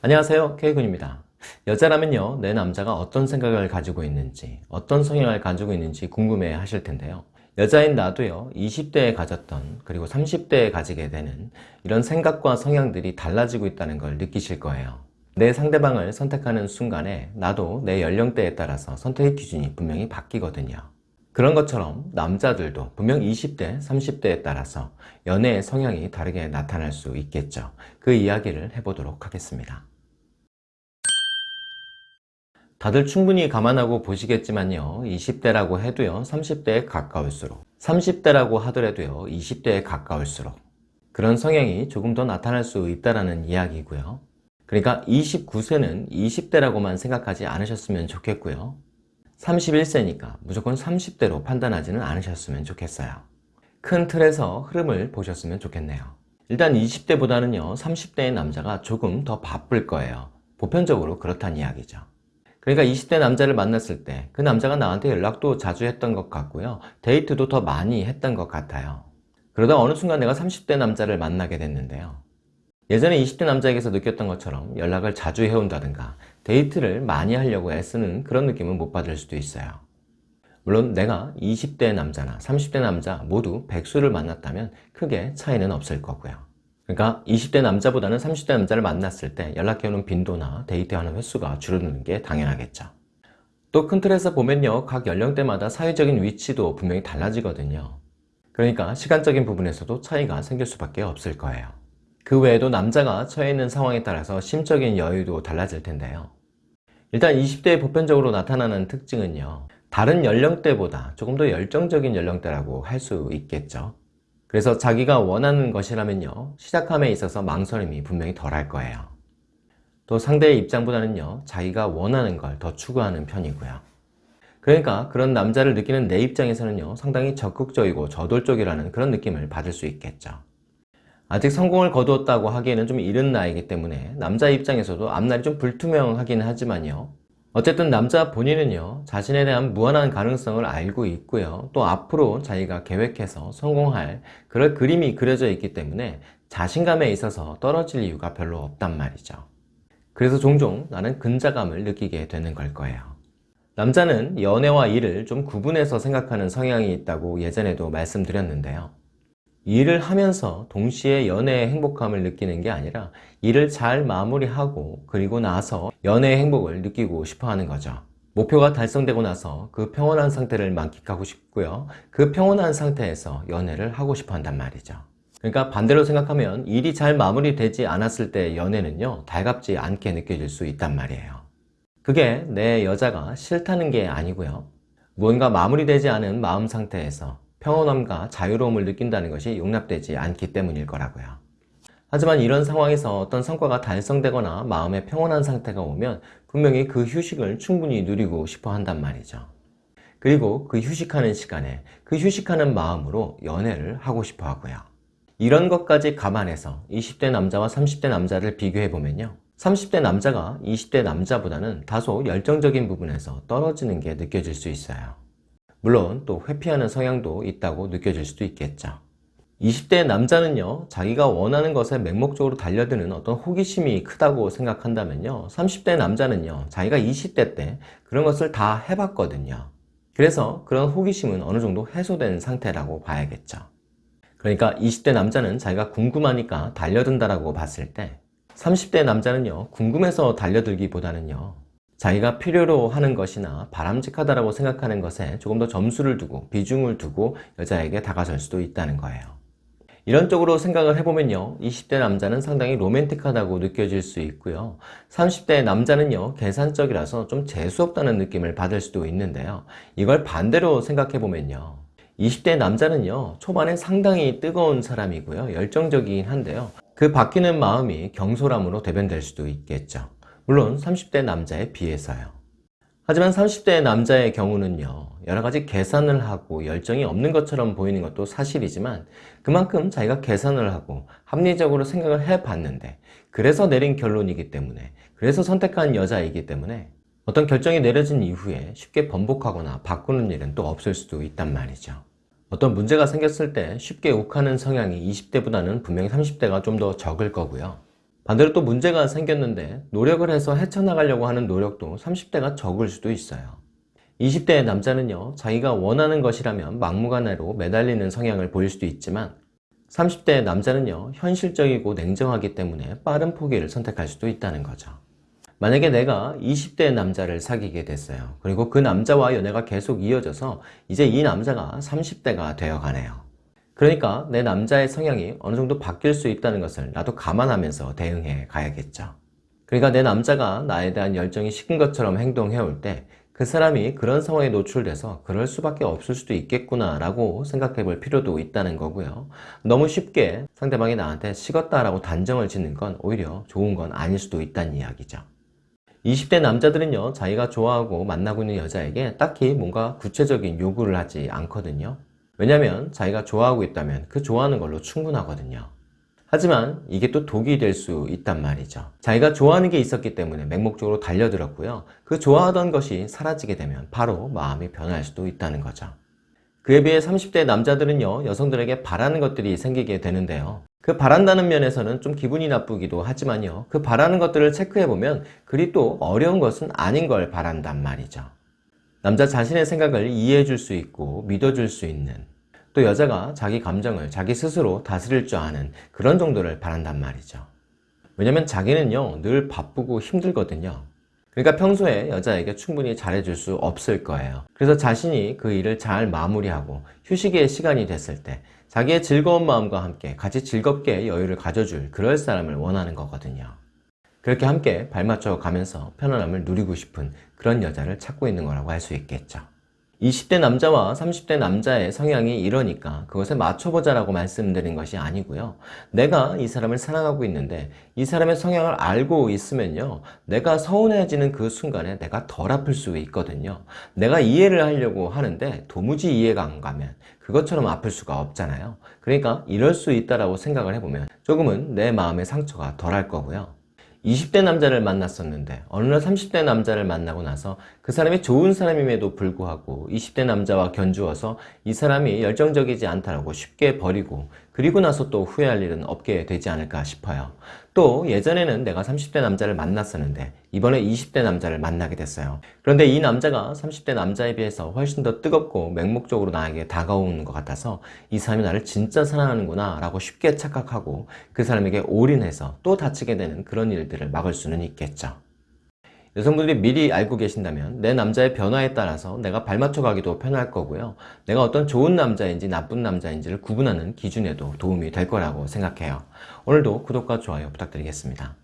안녕하세요. K군입니다. 여자라면요 내 남자가 어떤 생각을 가지고 있는지 어떤 성향을 가지고 있는지 궁금해 하실 텐데요. 여자인 나도요 20대에 가졌던 그리고 30대에 가지게 되는 이런 생각과 성향들이 달라지고 있다는 걸 느끼실 거예요. 내 상대방을 선택하는 순간에 나도 내 연령대에 따라서 선택의 기준이 분명히 바뀌거든요. 그런 것처럼 남자들도 분명 20대, 30대에 따라서 연애의 성향이 다르게 나타날 수 있겠죠. 그 이야기를 해보도록 하겠습니다. 다들 충분히 감안하고 보시겠지만요. 20대라고 해도요. 30대에 가까울수록 30대라고 하더라도요. 20대에 가까울수록 그런 성향이 조금 더 나타날 수 있다는 이야기고요. 그러니까 29세는 20대라고만 생각하지 않으셨으면 좋겠고요. 31세니까 무조건 30대로 판단하지는 않으셨으면 좋겠어요. 큰 틀에서 흐름을 보셨으면 좋겠네요. 일단 20대보다는요 30대의 남자가 조금 더 바쁠 거예요. 보편적으로 그렇다는 이야기죠. 그러니까 20대 남자를 만났을 때 그 남자가 나한테 연락도 자주 했던 것 같고요. 데이트도 더 많이 했던 것 같아요. 그러다 어느 순간 내가 30대 남자를 만나게 됐는데요. 예전에 20대 남자에게서 느꼈던 것처럼 연락을 자주 해온다든가 데이트를 많이 하려고 애쓰는 그런 느낌은 못 받을 수도 있어요 물론 내가 20대 남자나 30대 남자 모두 백수를 만났다면 크게 차이는 없을 거고요 그러니까 20대 남자보다는 30대 남자를 만났을 때 연락해오는 빈도나 데이트하는 횟수가 줄어드는 게 당연하겠죠 또 큰 틀에서 보면요 각 연령대마다 사회적인 위치도 분명히 달라지거든요 그러니까 시간적인 부분에서도 차이가 생길 수밖에 없을 거예요 그 외에도 남자가 처해 있는 상황에 따라서 심적인 여유도 달라질 텐데요. 일단 20대에 보편적으로 나타나는 특징은요. 다른 연령대보다 조금 더 열정적인 연령대라고 할 수 있겠죠. 그래서 자기가 원하는 것이라면요. 시작함에 있어서 망설임이 분명히 덜할 거예요. 또 상대의 입장보다는요. 자기가 원하는 걸 더 추구하는 편이고요. 그러니까 그런 남자를 느끼는 내 입장에서는요. 상당히 적극적이고 저돌적이라는 그런 느낌을 받을 수 있겠죠. 아직 성공을 거두었다고 하기에는 좀 이른 나이기 때문에 남자 입장에서도 앞날이 좀 불투명하긴 하지만요 어쨌든 남자 본인은요 자신에 대한 무한한 가능성을 알고 있고요. 또 앞으로 자기가 계획해서 성공할 그럴 그림이 그려져 있기 때문에 자신감에 있어서 떨어질 이유가 별로 없단 말이죠. 그래서 종종 나는 근자감을 느끼게 되는 걸 거예요. 남자는 연애와 일을 좀 구분해서 생각하는 성향이 있다고 예전에도 말씀드렸는데요 일을 하면서 동시에 연애의 행복감을 느끼는 게 아니라 일을 잘 마무리하고 그리고 나서 연애의 행복을 느끼고 싶어 하는 거죠. 목표가 달성되고 나서 그 평온한 상태를 만끽하고 싶고요. 그 평온한 상태에서 연애를 하고 싶어 한단 말이죠. 그러니까 반대로 생각하면 일이 잘 마무리되지 않았을 때 연애는요 달갑지 않게 느껴질 수 있단 말이에요. 그게 내 여자가 싫다는 게 아니고요. 무언가 마무리되지 않은 마음 상태에서 평온함과 자유로움을 느낀다는 것이 용납되지 않기 때문일 거라고요. 하지만 이런 상황에서 어떤 성과가 달성되거나 마음의 평온한 상태가 오면 분명히 그 휴식을 충분히 누리고 싶어 한단 말이죠. 그리고 그 휴식하는 시간에 그 휴식하는 마음으로 연애를 하고 싶어 하고요. 이런 것까지 감안해서 20대 남자와 30대 남자를 비교해보면요. 30대 남자가 20대 남자보다는 다소 열정적인 부분에서 떨어지는 게 느껴질 수 있어요. 물론 또 회피하는 성향도 있다고 느껴질 수도 있겠죠. 20대 남자는요 자기가 원하는 것에 맹목적으로 달려드는 어떤 호기심이 크다고 생각한다면요 30대 남자는요 자기가 20대 때 그런 것을 다 해봤거든요. 그래서 그런 호기심은 어느 정도 해소된 상태라고 봐야겠죠. 그러니까 20대 남자는 자기가 궁금하니까 달려든다라고 봤을 때 30대 남자는요 궁금해서 달려들기보다는요 자기가 필요로 하는 것이나 바람직하다고 생각하는 것에 조금 더 점수를 두고 비중을 두고 여자에게 다가설 수도 있다는 거예요. 이런 쪽으로 생각을 해보면요 20대 남자는 상당히 로맨틱하다고 느껴질 수 있고요 30대 남자는요 계산적이라서 좀 재수없다는 느낌을 받을 수도 있는데요 이걸 반대로 생각해보면요 20대 남자는요 초반에 상당히 뜨거운 사람이고요 열정적이긴 한데요 그 바뀌는 마음이 경솔함으로 대변될 수도 있겠죠 물론 30대 남자에 비해서요. 하지만 30대 남자의 경우는요 여러가지 계산을 하고 열정이 없는 것처럼 보이는 것도 사실이지만 그만큼 자기가 계산을 하고 합리적으로 생각을 해봤는데 그래서 내린 결론이기 때문에 그래서 선택한 여자이기 때문에 어떤 결정이 내려진 이후에 쉽게 번복하거나 바꾸는 일은 또 없을 수도 있단 말이죠 어떤 문제가 생겼을 때 쉽게 욱하는 성향이 20대보다는 분명히 30대가 좀 더 적을 거고요 반대로 또 문제가 생겼는데 노력을 해서 헤쳐나가려고 하는 노력도 30대가 적을 수도 있어요. 20대의 남자는요, 자기가 원하는 것이라면 막무가내로 매달리는 성향을 보일 수도 있지만 30대의 남자는요, 현실적이고 냉정하기 때문에 빠른 포기를 선택할 수도 있다는 거죠. 만약에 내가 20대의 남자를 사귀게 됐어요. 그리고 그 남자와 연애가 계속 이어져서 이제 이 남자가 30대가 되어 가네요. 그러니까 내 남자의 성향이 어느 정도 바뀔 수 있다는 것을 나도 감안하면서 대응해 가야겠죠. 그러니까 내 남자가 나에 대한 열정이 식은 것처럼 행동해 올 때 그 사람이 그런 상황에 노출돼서 그럴 수밖에 없을 수도 있겠구나 라고 생각해 볼 필요도 있다는 거고요. 너무 쉽게 상대방이 나한테 식었다 라고 단정을 짓는 건 오히려 좋은 건 아닐 수도 있다는 이야기죠. 20대 남자들은요, 자기가 좋아하고 만나고 있는 여자에게 딱히 뭔가 구체적인 요구를 하지 않거든요. 왜냐면 자기가 좋아하고 있다면 그 좋아하는 걸로 충분하거든요. 하지만 이게 또 독이 될 수 있단 말이죠. 자기가 좋아하는 게 있었기 때문에 맹목적으로 달려들었고요. 그 좋아하던 것이 사라지게 되면 바로 마음이 변할 수도 있다는 거죠. 그에 비해 30대 남자들은요, 여성들에게 바라는 것들이 생기게 되는데요. 그 바란다는 면에서는 좀 기분이 나쁘기도 하지만요. 그 바라는 것들을 체크해보면 그리 또 어려운 것은 아닌 걸 바란단 말이죠. 남자 자신의 생각을 이해해 줄 수 있고 믿어줄 수 있는 또 여자가 자기 감정을 자기 스스로 다스릴 줄 아는 그런 정도를 바란단 말이죠. 왜냐면 자기는요 늘 바쁘고 힘들거든요. 그러니까 평소에 여자에게 충분히 잘해줄 수 없을 거예요. 그래서 자신이 그 일을 잘 마무리하고 휴식의 시간이 됐을 때 자기의 즐거운 마음과 함께 같이 즐겁게 여유를 가져줄 그럴 사람을 원하는 거거든요. 그렇게 함께 발맞춰 가면서 편안함을 누리고 싶은 그런 여자를 찾고 있는 거라고 할 수 있겠죠. 20대 남자와 30대 남자의 성향이 이러니까 그것에 맞춰보자라고 말씀드린 것이 아니고요. 내가 이 사람을 사랑하고 있는데 이 사람의 성향을 알고 있으면요. 내가 서운해지는 그 순간에 내가 덜 아플 수 있거든요. 내가 이해를 하려고 하는데 도무지 이해가 안 가면 그것처럼 아플 수가 없잖아요. 그러니까 이럴 수 있다라고 생각을 해보면 조금은 내 마음의 상처가 덜할 거고요. 20대 남자를 만났었는데 어느 날 30대 남자를 만나고 나서 그 사람이 좋은 사람임에도 불구하고 20대 남자와 견주어서 이 사람이 열정적이지 않다라고 쉽게 버리고 그리고 나서 또 후회할 일은 없게 되지 않을까 싶어요. 또 예전에는 내가 30대 남자를 만났었는데 이번에 20대 남자를 만나게 됐어요. 그런데 이 남자가 30대 남자에 비해서 훨씬 더 뜨겁고 맹목적으로 나에게 다가오는 것 같아서 이 사람이 나를 진짜 사랑하는구나 라고 쉽게 착각하고 그 사람에게 올인해서 또 다치게 되는 그런 일들을 막을 수는 있겠죠. 여성분들이 미리 알고 계신다면 내 남자의 변화에 따라서 내가 발맞춰 가기도 편할 거고요. 내가 어떤 좋은 남자인지 나쁜 남자인지를 구분하는 기준에도 도움이 될 거라고 생각해요. 오늘도 구독과 좋아요 부탁드리겠습니다.